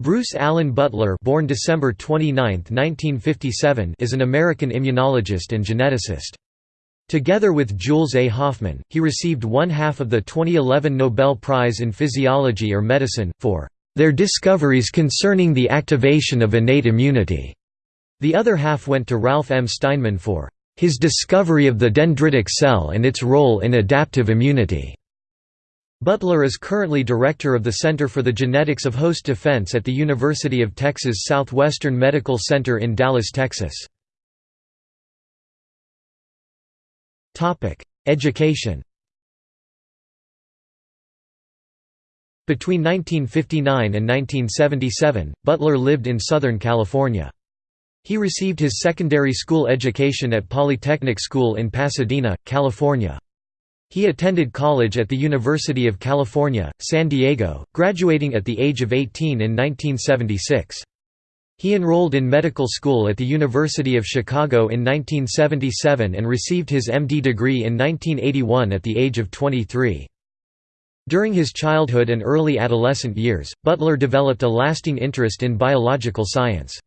Bruce Alan Beutler born December 29, 1957, is an American immunologist and geneticist. Together with Jules A. Hoffmann, he received one half of the 2011 Nobel Prize in Physiology or Medicine, for their discoveries concerning the activation of innate immunity. The other half went to Ralph M. Steinman for his discovery of the dendritic cell and its role in adaptive immunity. Beutler is currently director of the Center for the Genetics of Host Defense at the University of Texas Southwestern Medical Center in Dallas, Texas. Education Between 1959 and 1977, Beutler lived in Southern California. He received his secondary school education at Polytechnic School in Pasadena, California. He attended college at the University of California, San Diego, graduating at the age of 18 in 1976. He enrolled in medical school at the University of Chicago in 1977 and received his MD degree in 1981 at the age of 23. During his childhood and early adolescent years, Beutler developed a lasting interest in biological science.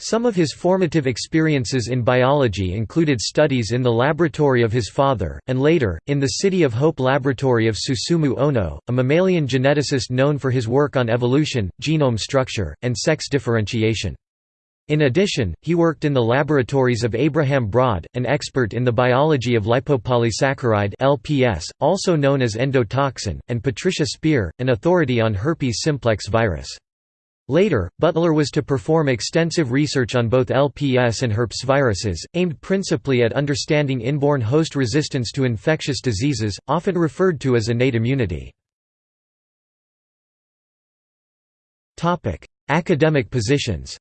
Some of his formative experiences in biology included studies in the laboratory of his father, and later, in the City of Hope Laboratory of Susumu Ohno, a mammalian geneticist known for his work on evolution, genome structure, and sex differentiation. In addition, he worked in the laboratories of Abraham Braude, an expert in the biology of lipopolysaccharide LPS, also known as endotoxin, and Patricia Spear, an authority on herpes simplex virus. Later, Beutler was to perform extensive research on both LPS and herpes viruses, aimed principally at understanding inborn host resistance to infectious diseases, often referred to as innate immunity. Academic positions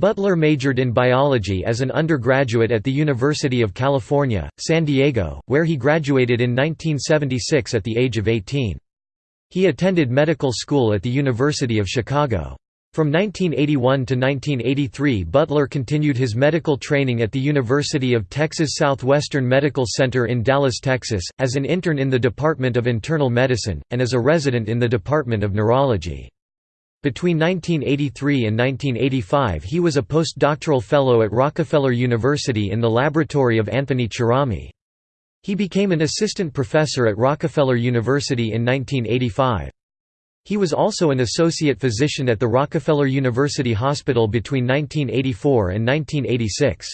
Beutler majored in biology as an undergraduate at the University of California, San Diego, where he graduated in 1976 at the age of 18. He attended medical school at the University of Chicago. From 1981 to 1983 Beutler continued his medical training at the University of Texas Southwestern Medical Center in Dallas, Texas, as an intern in the Department of Internal Medicine, and as a resident in the Department of Neurology. Between 1983 and 1985 he was a postdoctoral fellow at Rockefeller University in the laboratory of Anthony Cerami. He became an assistant professor at Rockefeller University in 1985. He was also an associate physician at the Rockefeller University Hospital between 1984 and 1986.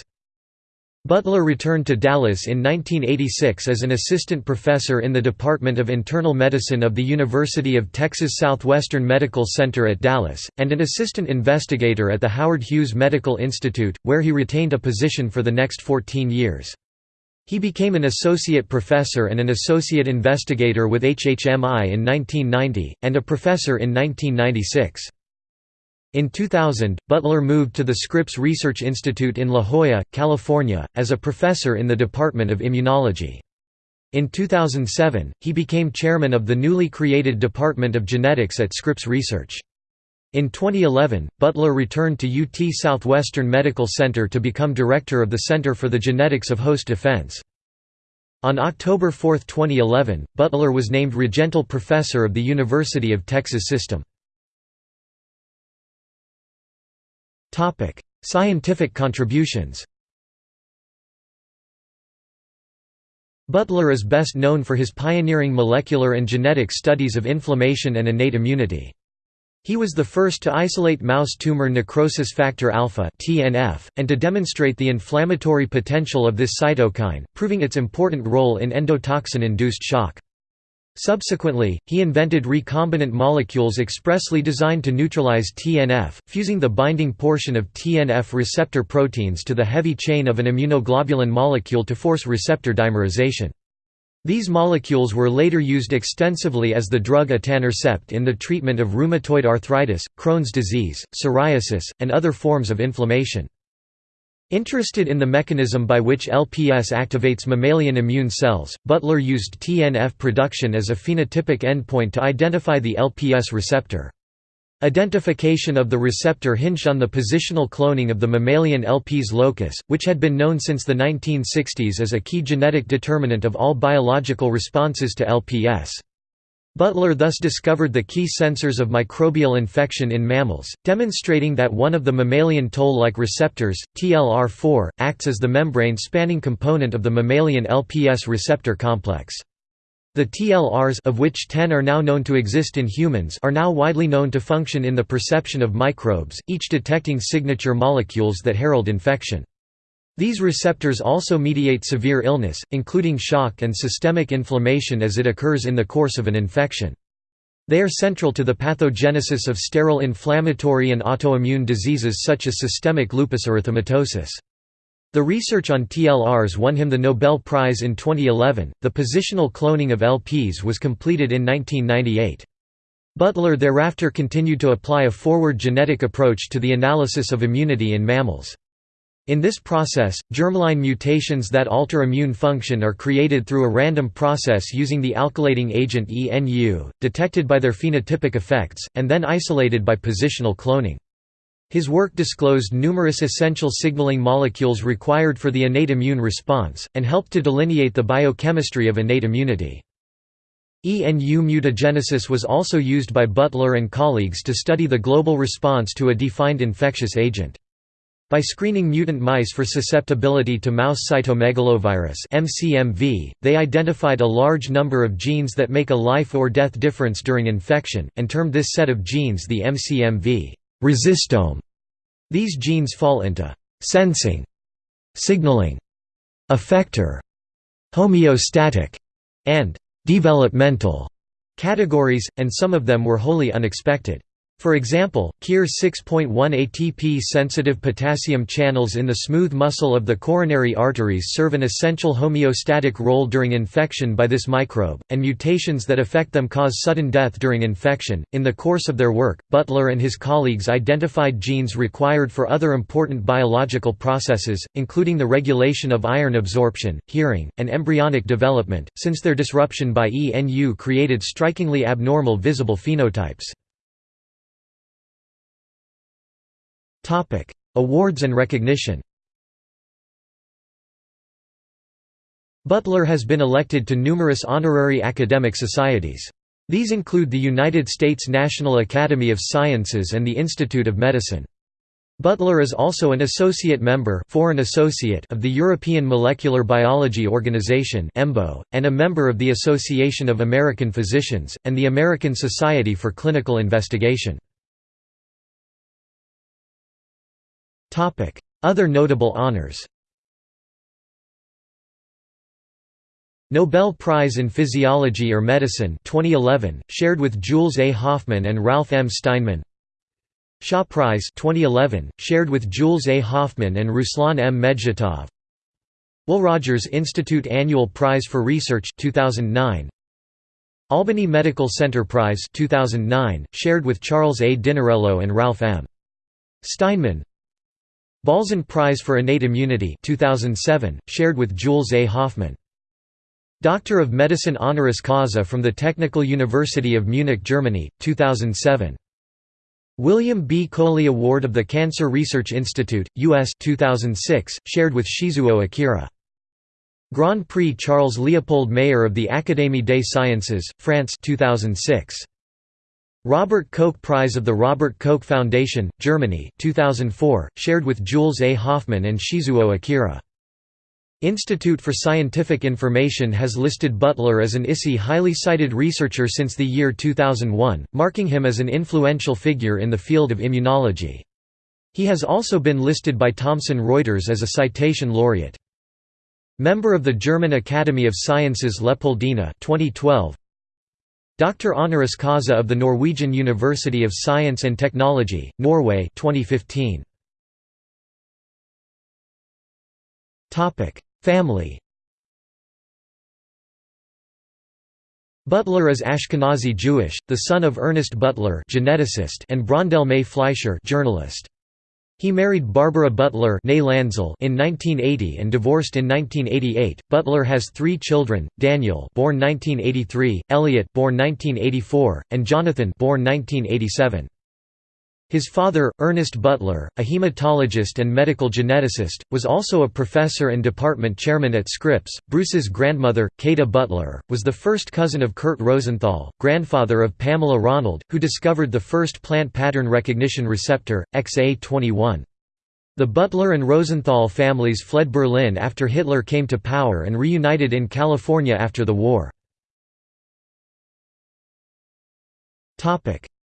Beutler returned to Dallas in 1986 as an assistant professor in the Department of Internal Medicine of the University of Texas Southwestern Medical Center at Dallas, and an assistant investigator at the Howard Hughes Medical Institute, where he retained a position for the next 14 years. He became an associate professor and an associate investigator with HHMI in 1990, and a professor in 1996. In 2000, Beutler moved to the Scripps Research Institute in La Jolla, California, as a professor in the Department of Immunology. In 2007, he became chairman of the newly created Department of Genetics at Scripps Research. In 2011, Beutler returned to UT Southwestern Medical Center to become director of the Center for the Genetics of Host Defense. On October 4, 2011, Beutler was named Regental Professor of the University of Texas System. Scientific contributions Beutler is best known for his pioneering molecular and genetic studies of inflammation and innate immunity. He was the first to isolate mouse tumor necrosis factor alpha (TNF) and to demonstrate the inflammatory potential of this cytokine, proving its important role in endotoxin-induced shock. Subsequently, he invented recombinant molecules expressly designed to neutralize TNF, fusing the binding portion of TNF receptor proteins to the heavy chain of an immunoglobulin molecule to force receptor dimerization. These molecules were later used extensively as the drug etanercept in the treatment of rheumatoid arthritis, Crohn's disease, psoriasis, and other forms of inflammation. Interested in the mechanism by which LPS activates mammalian immune cells, Beutler used TNF production as a phenotypic endpoint to identify the LPS receptor. Identification of the receptor hinged on the positional cloning of the mammalian LPS locus, which had been known since the 1960s as a key genetic determinant of all biological responses to LPS. Beutler thus discovered the key sensors of microbial infection in mammals, demonstrating that one of the mammalian toll-like receptors, TLR4, acts as the membrane-spanning component of the mammalian LPS receptor complex. The TLRs of which 10 are now known to exist in humans are now widely known to function in the perception of microbes, each detecting signature molecules that herald infection. These receptors also mediate severe illness, including shock and systemic inflammation as it occurs in the course of an infection. They are central to the pathogenesis of sterile inflammatory and autoimmune diseases such as systemic lupus erythematosus. The research on TLRs won him the Nobel Prize in 2011. The positional cloning of LPs was completed in 1998. Beutler thereafter continued to apply a forward genetic approach to the analysis of immunity in mammals. In this process, germline mutations that alter immune function are created through a random process using the alkylating agent ENU, detected by their phenotypic effects, and then isolated by positional cloning. His work disclosed numerous essential signaling molecules required for the innate immune response, and helped to delineate the biochemistry of innate immunity. ENU mutagenesis was also used by Beutler and colleagues to study the global response to a defined infectious agent. By screening mutant mice for susceptibility to mouse cytomegalovirus (MCMV), they identified a large number of genes that make a life or death difference during infection, and termed this set of genes the MCMV resistome. These genes fall into sensing, signaling, effector, homeostatic, and developmental categories, and some of them were wholly unexpected. For example, KIR 6.1 ATP-sensitive potassium channels in the smooth muscle of the coronary arteries serve an essential homeostatic role during infection by this microbe, and mutations that affect them cause sudden death during infection. In the course of their work, Beutler and his colleagues identified genes required for other important biological processes, including the regulation of iron absorption, hearing, and embryonic development, since their disruption by ENU created strikingly abnormal visible phenotypes. Topic: Awards and recognition. Beutler has been elected to numerous honorary academic societies. These include the United States National Academy of Sciences and the Institute of Medicine. Beutler is also an associate member foreign associate of the European Molecular Biology Organization and a member of the Association of American Physicians, and the American Society for Clinical Investigation. Other notable honors Nobel Prize in Physiology or Medicine 2011, shared with Jules A. Hoffmann and Ralph M. Steinman Shaw Prize 2011, shared with Jules A. Hoffmann and Ruslan M. Medzhitov Will Rogers Institute Annual Prize for Research 2009 Albany Medical Center Prize 2009, shared with Charles A. Dinarello and Ralph M. Steinman Balzan Prize for Innate Immunity 2007, shared with Jules A. Hoffmann. Doctor of Medicine honoris causa from the Technical University of Munich, Germany, 2007. William B. Coley Award of the Cancer Research Institute, U.S. 2006, shared with Shizuo Akira. Grand Prix Charles Leopold Mayer of the Académie des Sciences, France 2006. Robert Koch Prize of the Robert Koch Foundation, Germany 2004, shared with Jules A. Hoffmann and Shizuo Akira. Institute for Scientific Information has listed Beutler as an ISI highly cited researcher since the year 2001, marking him as an influential figure in the field of immunology. He has also been listed by Thomson Reuters as a citation laureate. Member of the German Academy of Sciences Leopoldina 2012, Doctor honoris causa of the Norwegian University of Science and Technology, Norway 2015. Family Beutler is Ashkenazi Jewish, the son of Ernest Beutler geneticist and Brondelle May Fleisher journalist. He married Barbara Beutler in 1980 and divorced in 1988. Beutler has three children: Daniel, born 1983; Elliot, born 1984; and Jonathan, born 1987. His father, Ernest Beutler, a hematologist and medical geneticist, was also a professor and department chairman at Scripps. Bruce's grandmother, Kata Beutler, was the first cousin of Kurt Rosenthal, grandfather of Pamela Ronald, who discovered the first plant pattern recognition receptor, XA21. The Beutler and Rosenthal families fled Berlin after Hitler came to power and reunited in California after the war.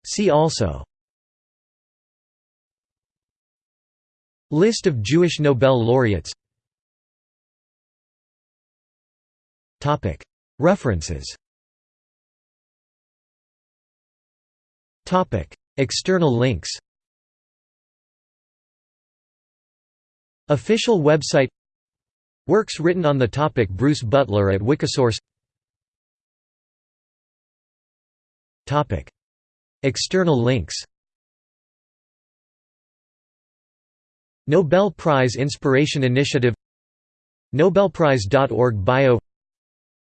See also List of Jewish Nobel laureates. References. External links. Official website. Works written on the topic Bruce Beutler at Wikisource. External links Nobel Prize Inspiration Initiative Nobelprize.org Bio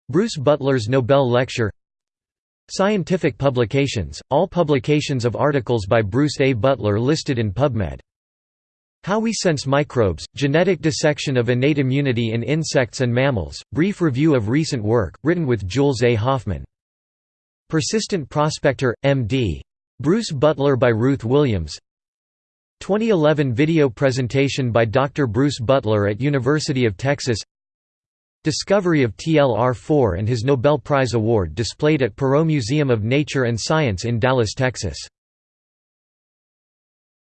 Bruce Beutler's Nobel Lecture Scientific publications, all publications of articles by Bruce A. Beutler listed in PubMed. How We Sense Microbes, Genetic Dissection of Innate Immunity in Insects and Mammals, brief review of recent work, written with Jules A. Hoffmann. Persistent Prospector, M.D. Bruce Beutler by Ruth Williams 2011 video presentation by Dr. Bruce Beutler at University of Texas Discovery of TLR4 and his Nobel Prize Award displayed at Perot Museum of Nature and Science in Dallas, Texas